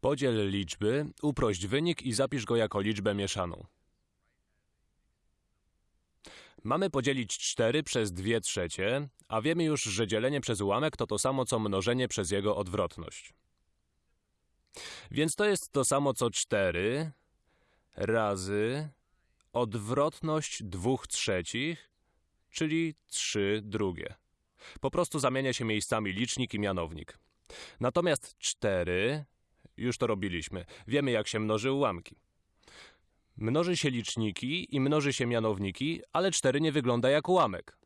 Podziel liczby, uprość wynik i zapisz go jako liczbę mieszaną. Mamy podzielić 4 przez 2 trzecie, a wiemy już, że dzielenie przez ułamek to to samo co mnożenie przez jego odwrotność. Więc to jest to samo co 4 razy odwrotność 2 trzecich, czyli 3 drugie. Po prostu zamienia się miejscami licznik i mianownik. Natomiast 4, już to robiliśmy, wiemy jak się mnoży ułamki. Mnoży się liczniki i mnoży się mianowniki, ale 4 nie wygląda jak ułamek.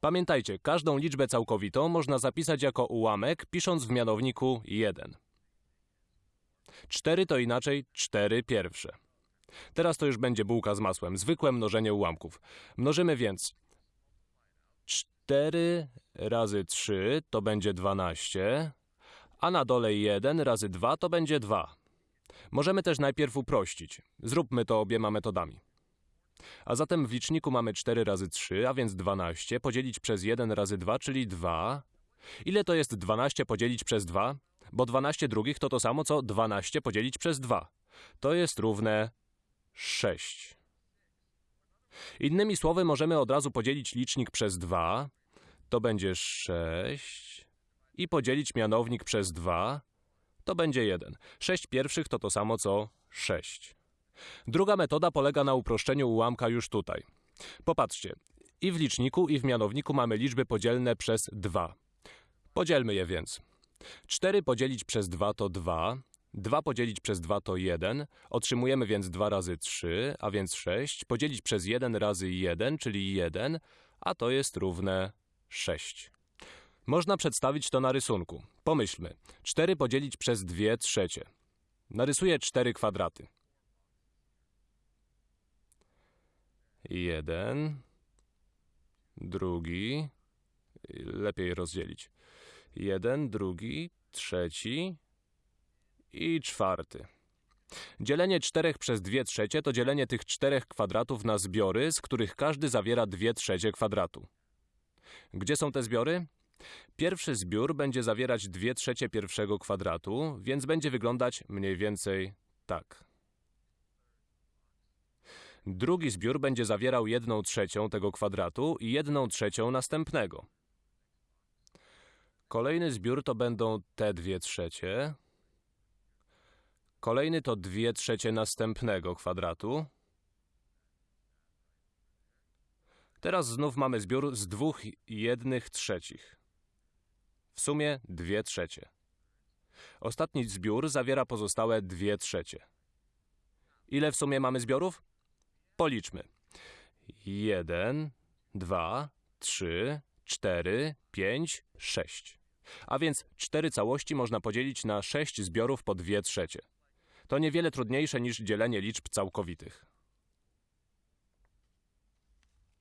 Pamiętajcie, każdą liczbę całkowitą można zapisać jako ułamek, pisząc w mianowniku 1. 4 to inaczej 4 pierwsze. Teraz to już będzie bułka z masłem, zwykłe mnożenie ułamków. Mnożymy więc 4 razy 3 to będzie 12, a na dole 1 razy 2 to będzie 2. Możemy też najpierw uprościć. Zróbmy to obiema metodami. A zatem w liczniku mamy 4 razy 3, a więc 12, podzielić przez 1 razy 2, czyli 2. Ile to jest 12 podzielić przez 2? Bo 12 drugich to to samo, co 12 podzielić przez 2. To jest równe 6. Innymi słowy, możemy od razu podzielić licznik przez 2, to będzie 6, i podzielić mianownik przez 2, to będzie 1. 6 pierwszych to to samo co 6. Druga metoda polega na uproszczeniu ułamka już tutaj. Popatrzcie, i w liczniku, i w mianowniku mamy liczby podzielne przez 2. Podzielmy je więc. 4 podzielić przez 2 to 2, 2 podzielić przez 2 to 1, otrzymujemy więc 2 razy 3, a więc 6, podzielić przez 1 razy 1, czyli 1, a to jest równe 6. Można przedstawić to na rysunku. Pomyślmy. 4 podzielić przez 2 trzecie. Narysuję 4 kwadraty. Jeden, drugi, lepiej rozdzielić. Jeden, drugi, trzeci i czwarty. Dzielenie 4 przez 2 trzecie to dzielenie tych czterech kwadratów na zbiory, z których każdy zawiera 2 trzecie kwadratu. Gdzie są te zbiory? Pierwszy zbiór będzie zawierać 2 trzecie pierwszego kwadratu, więc będzie wyglądać mniej więcej tak. Drugi zbiór będzie zawierał 1 trzecią tego kwadratu i 1 trzecią następnego. Kolejny zbiór to będą te 2 trzecie. Kolejny to 2 trzecie następnego kwadratu. Teraz znów mamy zbiór z dwóch jednych trzecich. Sumie 2 trzecie. Ostatni zbiór zawiera pozostałe 2 trzecie. Ile w sumie mamy zbiorów? Policzmy. 1, 2, 3, 4, 5, 6. A więc 4 całości można podzielić na 6 zbiorów po 2 trzecie. To niewiele trudniejsze niż dzielenie liczb całkowitych.